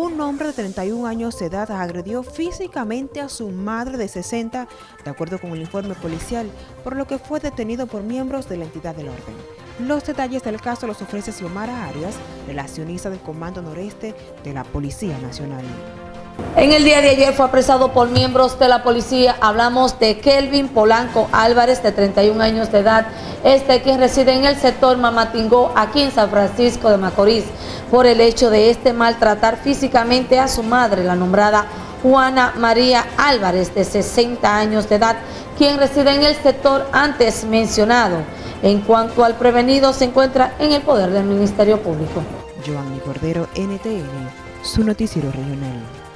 un hombre de 31 años de edad agredió físicamente a su madre de 60, de acuerdo con el informe policial, por lo que fue detenido por miembros de la entidad del orden. Los detalles del caso los ofrece Xiomara Arias, relacionista del Comando Noreste de la Policía Nacional. En el día de ayer fue apresado por miembros de la policía. Hablamos de Kelvin Polanco Álvarez, de 31 años de edad, este quien reside en el sector Mamatingó, aquí en San Francisco de Macorís, por el hecho de este maltratar físicamente a su madre, la nombrada Juana María Álvarez, de 60 años de edad, quien reside en el sector antes mencionado. En cuanto al prevenido, se encuentra en el poder del Ministerio Público. Giovanni Cordero, NTN, su noticiero regional.